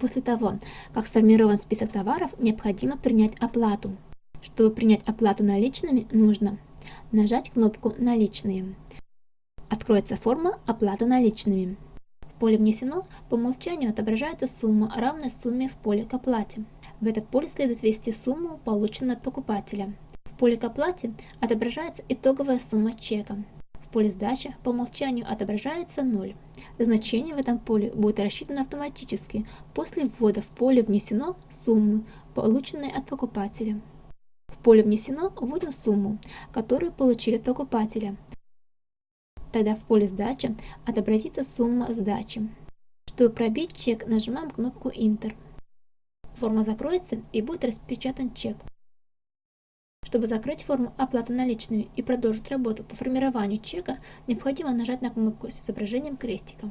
После того, как сформирован список товаров, необходимо принять оплату. Чтобы принять оплату наличными, нужно нажать кнопку «Наличные». Откроется форма «Оплата наличными». В поле «Внесено» по умолчанию отображается сумма, равная сумме в поле «К оплате». В это поле следует ввести сумму, полученную от покупателя. В поле «К оплате» отображается итоговая сумма чека. Поле «Сдача» по умолчанию отображается 0. Значение в этом поле будет рассчитано автоматически после ввода в поле «Внесено» суммы, полученной от покупателя. В поле «Внесено» вводим сумму, которую получили от покупателя. Тогда в поле «Сдача» отобразится сумма сдачи. Чтобы пробить чек, нажимаем кнопку «Интер». Форма закроется и будет распечатан чек. Чтобы закрыть форму оплаты наличными и продолжить работу по формированию чека, необходимо нажать на кнопку с изображением крестика.